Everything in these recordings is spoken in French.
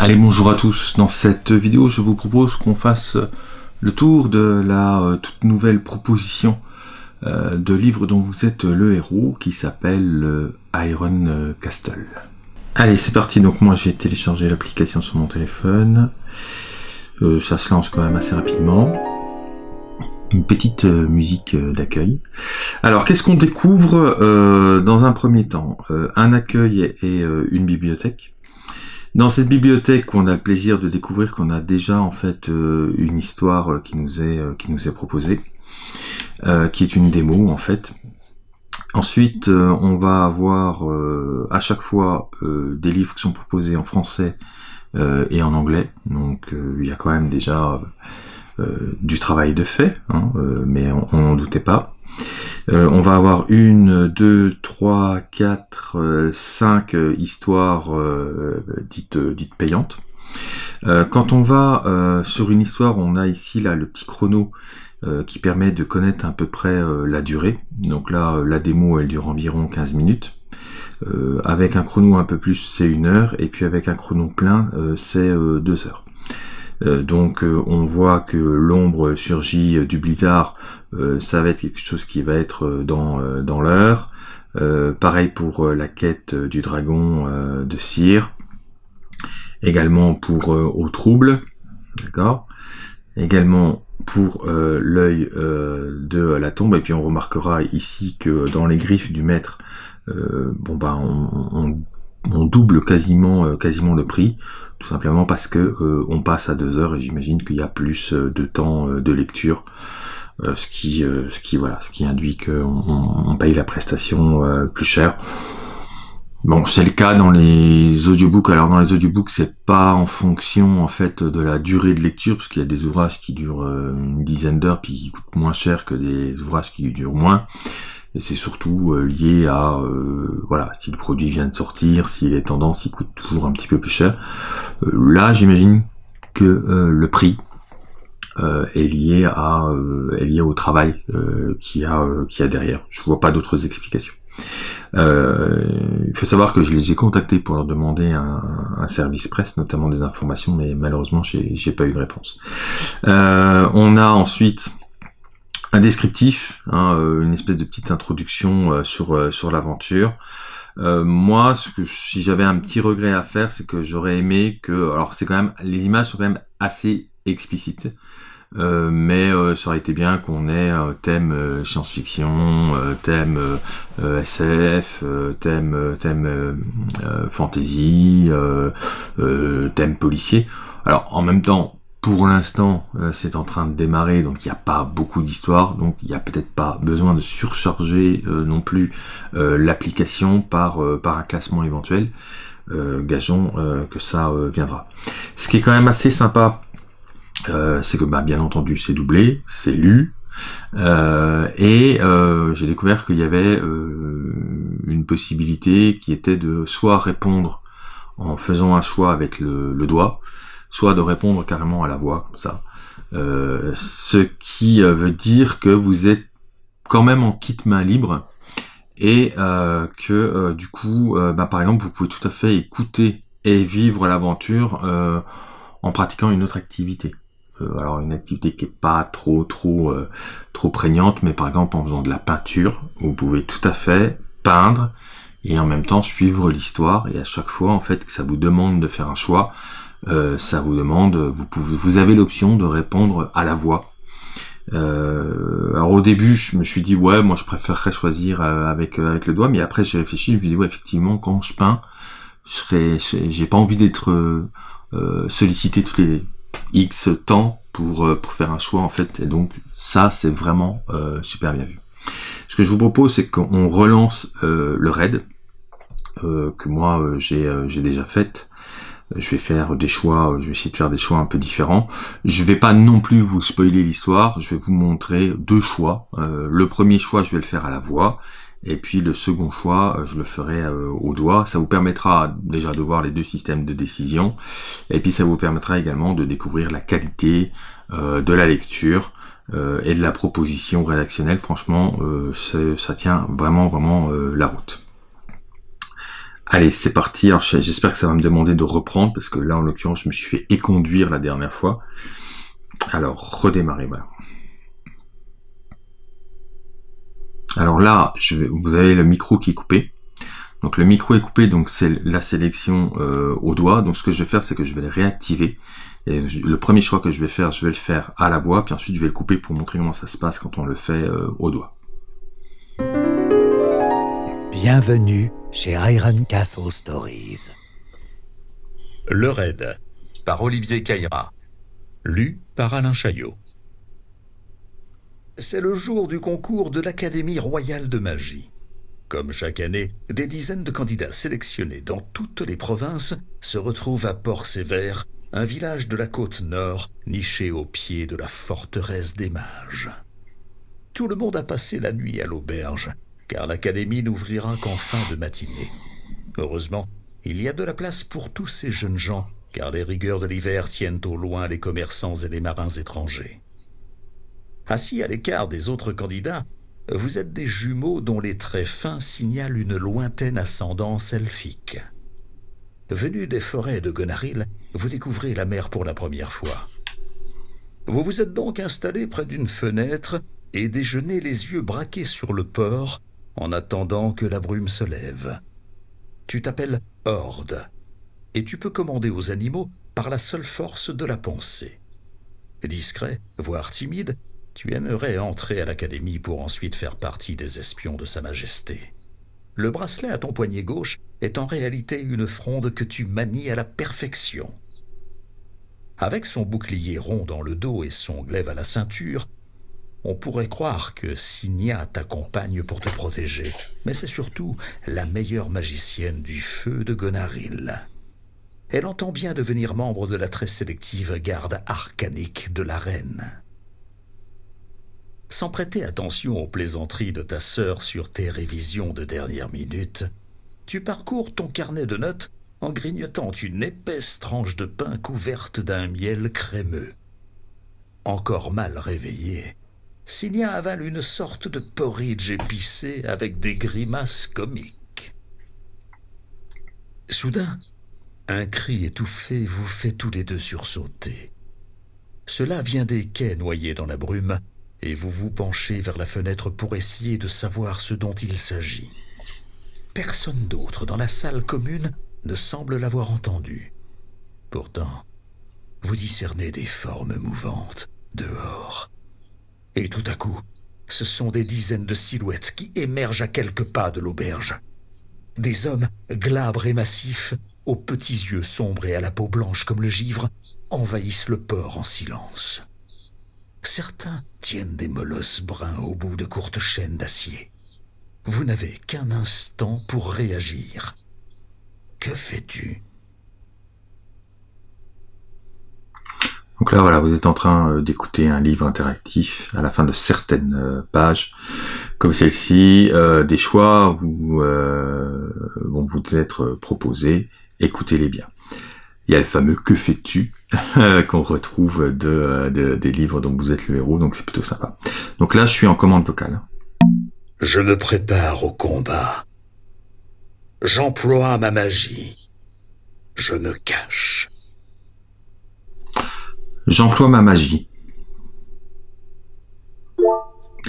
Allez, bonjour à tous. Dans cette vidéo, je vous propose qu'on fasse le tour de la euh, toute nouvelle proposition euh, de livre dont vous êtes le héros, qui s'appelle euh, Iron Castle. Allez, c'est parti. Donc moi, j'ai téléchargé l'application sur mon téléphone. ça se lance quand même assez rapidement. Une petite musique d'accueil. Alors, qu'est-ce qu'on découvre dans un premier temps? Un accueil et une bibliothèque. Dans cette bibliothèque, on a le plaisir de découvrir qu'on a déjà en fait euh, une histoire euh, qui nous est euh, qui nous est proposée, qui est une démo en fait. Ensuite, on va avoir à chaque fois des livres qui sont proposés en français et en anglais. Donc il y a quand même déjà du travail de fait, hein, mais on n'en doutait pas. Euh, on va avoir une, deux, trois, quatre, euh, cinq euh, histoires dites, payantes. quand on va sur une histoire, on a ici là le petit chrono qui permet de connaître à peu près la durée. Donc là, la démo, elle dure environ 15 minutes. avec un chrono un peu plus, c'est une heure, et puis avec un chrono plein, c'est deux heures. Euh, donc euh, on voit que l'ombre surgit euh, du blizzard, ça va être quelque chose qui va être dans, dans l'heure. pareil pour la quête du dragon de Cyr. Également pour Au Trouble. D'accord? Également pour l'œil de la tombe. Et puis on remarquera ici que dans les griffes du maître, bon bah on double quasiment euh, quasiment le prix, tout simplement parce que euh, on passe à deux heures et j'imagine qu'il y a plus euh, de temps de lecture, ce qui ce qui voilà, ce qui induit qu'on on paye la prestation plus cher. Bon, c'est le cas dans les audiobooks. Alors dans les audiobooks, c'est pas en fonction en fait de la durée de lecture, parce qu'il y a des ouvrages qui durent une dizaine d'heures puis qui coûtent moins cher que des ouvrages qui durent moins et c'est surtout euh, lié à euh, voilà si le produit vient de sortir, s'il est tendance, il coûte toujours un petit peu plus cher. Euh, là, j'imagine que le prix est lié à est lié au travail qui a qui a derrière. Je vois pas d'autres explications. il faut savoir que je les ai contactés pour leur demander un, un service presse, notamment des informations, mais malheureusement j'ai pas eu de réponse. on a ensuite un descriptif, hein, euh, une espèce de petite introduction euh, sur euh, sur l'aventure. moi, ce que, si j'avais un petit regret à faire, c'est que j'aurais aimé que, alors c'est quand même, les images sont quand même assez explicites, mais ça aurait été bien qu'on ait thème science-fiction, thème SF, thème thème fantasy, thème policier. Alors en même temps, pour l'instant, euh, c'est en train de démarrer, donc il n'y a pas beaucoup d'histoire, donc il n'y a peut-être pas besoin de surcharger euh, non plus euh, l'application par, par un classement éventuel. gageons que ça viendra. Ce qui est quand même assez sympa, c'est que bah, bien entendu c'est doublé, c'est lu, et j'ai découvert qu'il y avait une possibilité qui était de soit répondre en faisant un choix avec le doigt, soit de répondre carrément à la voix, comme ça. Euh, ce qui euh, veut dire que vous êtes quand même en kit main libre et euh, que du coup, bah, par exemple, vous pouvez tout à fait écouter et vivre l'aventure en pratiquant une autre activité. alors une activité qui est pas trop trop trop prégnante, mais par exemple en faisant de la peinture, vous pouvez tout à fait peindre et en même temps suivre l'histoire et à chaque fois en fait que ça vous demande de faire un choix, euh, ça vous demande, vous pouvez, vous avez l'option de répondre à la voix. Euh, alors au début, je me suis dit ouais, moi je préférerais choisir euh, avec avec le doigt, mais après j'ai réfléchi, je me suis dit ouais, effectivement, quand je peins, je j'ai pas envie d'être sollicité tous les X temps pour pour faire un choix en fait, et donc ça c'est vraiment super bien vu. Ce que je vous propose, c'est qu'on relance le raid que moi j'ai déjà fait je vais faire des choix, je vais essayer de faire des choix un peu différents. Je vais pas non plus vous spoiler l'histoire, je vais vous montrer deux choix. Euh, le premier choix, je vais le faire à la voix, et puis le second choix, je le ferai euh, au doigt. Ça vous permettra déjà de voir les deux systèmes de décision, et puis ça vous permettra également de découvrir la qualité euh, de la lecture et de la proposition rédactionnelle. Franchement, ça tient vraiment vraiment la route. Allez, c'est parti. j'espère que ça va me demander de reprendre parce que là, en l'occurrence, je me suis fait éconduire la dernière fois. Alors, redémarrer, voilà. Alors là, je vais, vous avez le micro qui est coupé. Donc le micro est coupé, donc c'est la sélection euh, au doigt. Donc ce que je vais faire, c'est que je vais le réactiver. Et le premier choix que je vais faire, je vais le faire à la voix, puis ensuite je vais le couper pour montrer comment ça se passe quand on le fait euh, au doigt. Bienvenue chez Iron Castle Stories. Le Raid, par Olivier Caïra. Lu par Alain Chaillot. C'est le jour du concours de l'Académie royale de magie. Comme chaque année, des dizaines de candidats sélectionnés dans toutes les provinces se retrouvent à Port-Sévère, un village de la côte nord niché au pied de la forteresse des mages. Tout le monde a passé la nuit à l'auberge, car l'académie n'ouvrira qu'en fin de matinée. Heureusement, il y a de la place pour tous ces jeunes gens, car les rigueurs de l'hiver tiennent au loin les commerçants et les marins étrangers. Assis à l'écart des autres candidats, vous êtes des jumeaux dont les traits fins signalent une lointaine ascendance elfique. Venus des forêts de Gonaril, vous découvrez la mer pour la première fois. Vous vous êtes donc installé près d'une fenêtre et déjeunez les yeux braqués sur le port en attendant que la brume se lève. Tu t'appelles Horde, et tu peux commander aux animaux par la seule force de la pensée. Discret, voire timide, tu aimerais entrer à l'académie pour ensuite faire partie des espions de Sa Majesté. Le bracelet à ton poignet gauche est en réalité une fronde que tu manies à la perfection. Avec son bouclier rond dans le dos et son glaive à la ceinture, on pourrait croire que Signia t'accompagne pour te protéger, mais c'est surtout la meilleure magicienne du feu de Gonaril. Elle entend bien devenir membre de la très sélective garde arcanique de la reine. Sans prêter attention aux plaisanteries de ta sœur sur tes révisions de dernière minute, tu parcours ton carnet de notes en grignotant une épaisse tranche de pain couverte d'un miel crémeux. Encore mal réveillé, Signia avale une sorte de porridge épicé avec des grimaces comiques. Soudain, un cri étouffé vous fait tous les deux sursauter. Cela vient des quais noyés dans la brume et vous vous penchez vers la fenêtre pour essayer de savoir ce dont il s'agit. Personne d'autre dans la salle commune ne semble l'avoir entendu. Pourtant, vous discernez des formes mouvantes dehors. Et tout à coup, ce sont des dizaines de silhouettes qui émergent à quelques pas de l'auberge. Des hommes glabres et massifs, aux petits yeux sombres et à la peau blanche comme le givre, envahissent le port en silence. Certains tiennent des molosses bruns au bout de courtes chaînes d'acier. Vous n'avez qu'un instant pour réagir. Que fais-tu? Donc là, voilà, vous êtes en train euh, d'écouter un livre interactif à la fin de certaines euh, pages, comme celle-ci. Euh, des choix vous, vont vous être proposés. Écoutez-les bien. Il y a le fameux Que fais-tu qu'on retrouve de, des livres dont vous êtes le héros, donc c'est plutôt sympa. Donc là, je suis en commande vocale. Je me prépare au combat. J'emploie ma magie. Je me cache. J'emploie ma magie.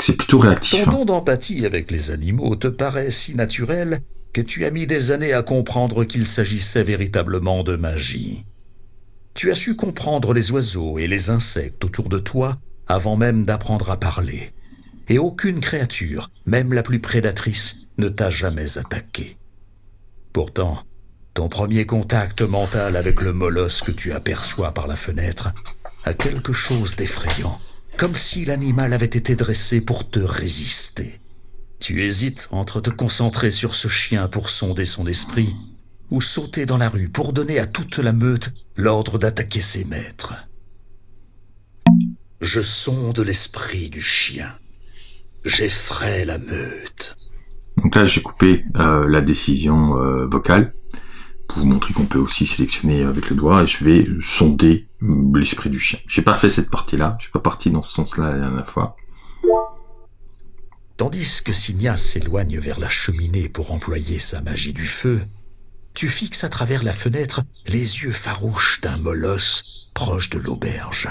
C'est plutôt réactif. Ton don d'empathie avec les animaux te paraît si naturel que tu as mis des années à comprendre qu'il s'agissait véritablement de magie. Tu as su comprendre les oiseaux et les insectes autour de toi avant même d'apprendre à parler. Et aucune créature, même la plus prédatrice, ne t'a jamais attaqué. Pourtant, ton premier contact mental avec le molosse que tu aperçois par la fenêtre a quelque chose d'effrayant, comme si l'animal avait été dressé pour te résister. Tu hésites entre te concentrer sur ce chien pour sonder son esprit ou sauter dans la rue pour donner à toute la meute l'ordre d'attaquer ses maîtres. Je sonde l'esprit du chien. J'effraie la meute. Donc là, j'ai coupé euh, la décision euh, vocale pour vous montrer qu'on peut aussi sélectionner avec le doigt et je vais sonder l'esprit du chien. J'ai pas fait cette partie-là, je suis pas parti dans ce sens-là la dernière fois. Tandis que Signa s'éloigne vers la cheminée pour employer sa magie du feu, tu fixes à travers la fenêtre les yeux farouches d'un molosse proche de l'auberge.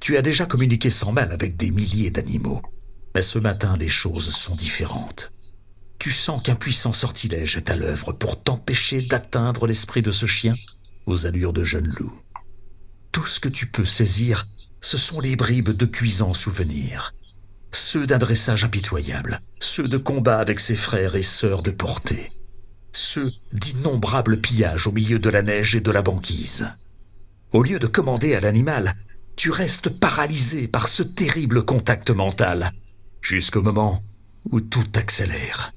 Tu as déjà communiqué sans mal avec des milliers d'animaux, mais ce matin les choses sont différentes. Tu sens qu'un puissant sortilège est à l'œuvre pour t'empêcher d'atteindre l'esprit de ce chien aux allures de jeune loup. Tout ce que tu peux saisir, ce sont les bribes de cuisants souvenirs, ceux d'un dressage impitoyable, ceux de combat avec ses frères et sœurs de portée, ceux d'innombrables pillages au milieu de la neige et de la banquise. Au lieu de commander à l'animal, tu restes paralysé par ce terrible contact mental, jusqu'au moment où tout accélère.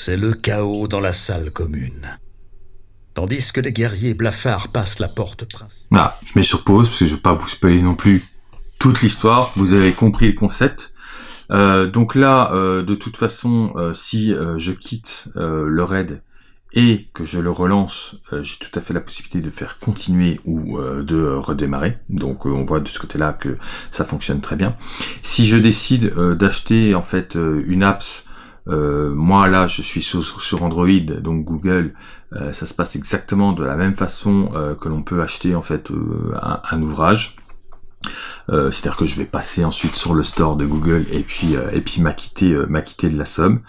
C'est le chaos dans la salle commune. Tandis que les guerriers blafards passent la porte principale. Je mets sur pause parce que je veux pas vous spoiler non plus toute l'histoire. Vous avez compris le concept. Euh, donc là, euh, de toute façon, euh, si je quitte le raid et que je le relance, j'ai tout à fait la possibilité de faire continuer ou de redémarrer. Donc on voit de ce côté-là que ça fonctionne très bien. Si je décide d'acheter en fait une apps euh, moi là, je suis sur, Android, donc Google, euh, ça se passe exactement de la même façon euh, que l'on peut acheter en fait un, ouvrage. C'est-à-dire que je vais passer ensuite sur le store de Google et puis et puis m'acquitter m'acquitter de la somme.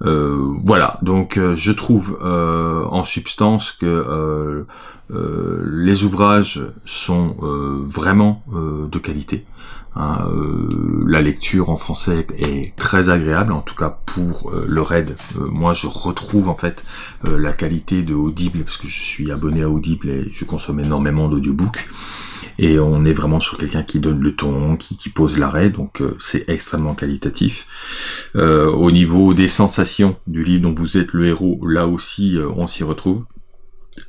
voilà, donc je trouve en substance que les ouvrages sont vraiment de qualité. Hein, euh, la lecture en français est très agréable, en tout cas pour euh, le raid. Euh, moi, je retrouve en fait la qualité de Audible parce que je suis abonné à Audible et je consomme énormément d'audiobooks. Et on est vraiment sur quelqu'un qui donne le ton, qui, pose l'arrêt, donc c'est extrêmement qualitatif. au niveau des sensations du livre dont vous êtes le héros, là aussi on s'y retrouve.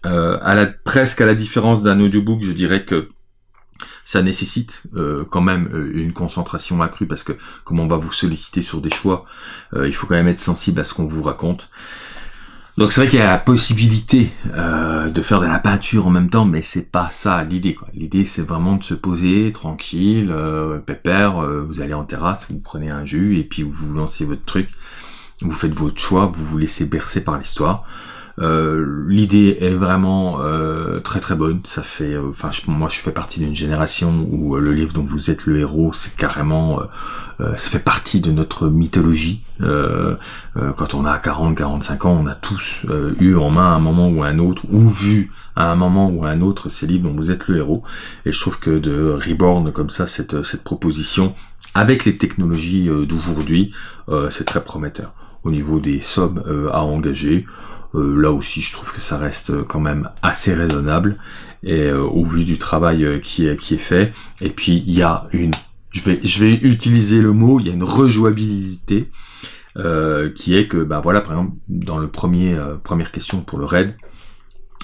à presque à la différence d'un audiobook, je dirais que ça nécessite euh, quand même euh, une concentration accrue parce que comme on va vous solliciter sur des choix, euh, il faut quand même être sensible à ce qu'on vous raconte. Donc c'est vrai qu'il y a la possibilité de faire de la peinture en même temps, mais c'est pas ça l'idée. L'idée c'est vraiment de se poser tranquille, pépère. vous allez en terrasse, vous prenez un jus et puis vous lancez votre truc. Vous faites votre choix, vous vous laissez bercer par l'histoire. Euh, l'idée est vraiment euh, très très bonne. Ça fait, euh, enfin, moi je fais partie d'une génération où le livre dont vous êtes le héros, c'est carrément, ça fait partie de notre mythologie. quand on a 40, 45 ans, on a tous eu en main à un moment ou un autre, ou vu à un moment ou un autre ces livres dont vous êtes le héros. Et je trouve que de Reborn comme ça, cette cette proposition avec les technologies d'aujourd'hui, c'est très prometteur. Au niveau des sommes à engager, là aussi, je trouve que ça reste quand même assez raisonnable et euh, au vu du travail euh, qui est qui est fait. Et puis il y a une, je vais je vais utiliser le mot, il y a une rejouabilité qui est que bah voilà par exemple dans le premier première question pour le raid,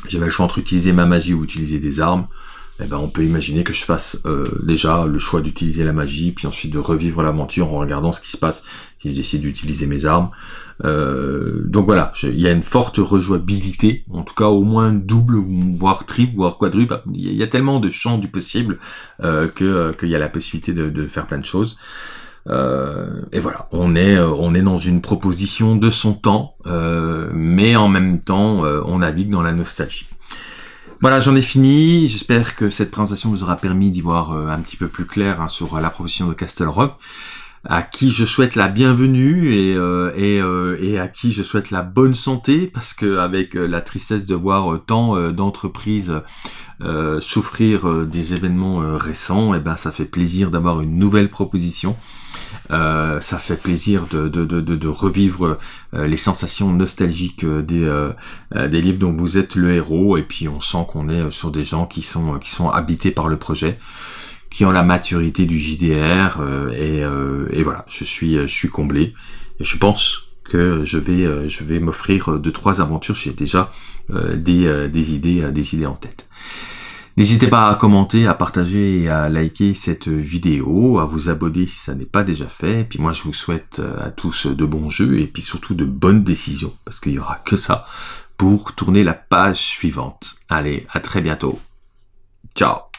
j'avais le choix entre utiliser ma magie ou utiliser des armes. Eh ben, on peut imaginer que je fasse déjà le choix d'utiliser la magie, puis ensuite de revivre l'aventure en regardant ce qui se passe si je décide d'utiliser mes armes. Euh, donc voilà, il y a une forte rejouabilité, en tout cas au moins double, voire triple, voire quadruple. Il y a tellement de champs du possible euh, que euh, qu'il y a la possibilité de, faire plein de choses. Euh, et voilà, on est on est dans une proposition de son temps, mais en même temps, on navigue dans la nostalgie. Voilà, j'en ai fini. J'espère que cette présentation vous aura permis d'y voir un petit peu plus clair hein, sur la proposition de Castle Rock à qui je souhaite la bienvenue et, euh, euh, à qui je souhaite la bonne santé parce que avec euh, la tristesse de voir tant d'entreprises souffrir des événements récents, et eh ben ça fait plaisir d'avoir une nouvelle proposition. Ça fait plaisir de, revivre les sensations nostalgiques des, des livres dont vous êtes le héros et puis on sent qu'on est sur des gens qui sont qui sont habités par le projet qui ont la maturité du JDR euh, et, euh, voilà, je suis je comblé je pense que je vais euh, je vais m'offrir deux trois aventures. J'ai déjà des, des idées des idées en tête. N'hésitez pas à commenter, à partager et à liker cette vidéo, à vous abonner si ça n'est pas déjà fait. Et puis moi je vous souhaite à tous de bons jeux et puis surtout de bonnes décisions parce qu'il y aura que ça pour tourner la page suivante. Allez, à très bientôt. Ciao